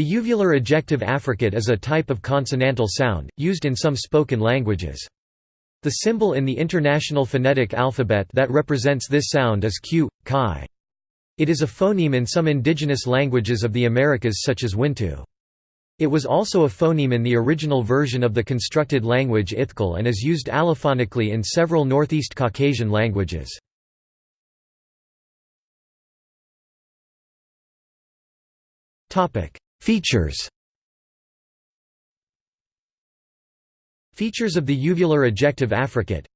The uvular ejective affricate is a type of consonantal sound, used in some spoken languages. The symbol in the International Phonetic Alphabet that represents this sound is q, chi. It is a phoneme in some indigenous languages of the Americas such as Wintu. It was also a phoneme in the original version of the constructed language Ithkuil and is used allophonically in several Northeast Caucasian languages. Features Features of the uvular ejective affricate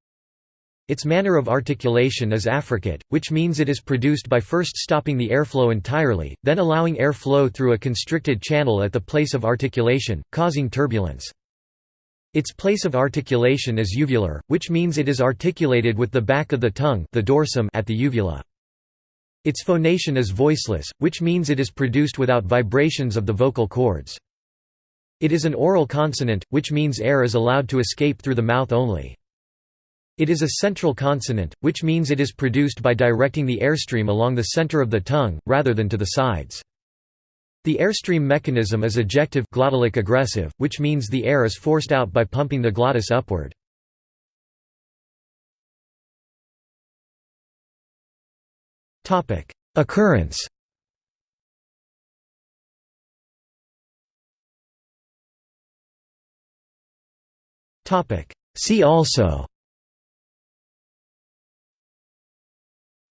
Its manner of articulation is affricate, which means it is produced by first stopping the airflow entirely, then allowing air flow through a constricted channel at the place of articulation, causing turbulence. Its place of articulation is uvular, which means it is articulated with the back of the tongue the dorsum at the uvula. Its phonation is voiceless, which means it is produced without vibrations of the vocal cords. It is an oral consonant, which means air is allowed to escape through the mouth only. It is a central consonant, which means it is produced by directing the airstream along the center of the tongue, rather than to the sides. The airstream mechanism is ejective glottalic egressive, which means the air is forced out by pumping the glottis upward. Occurrence. Topic: See also.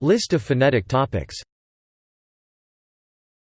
List of phonetic topics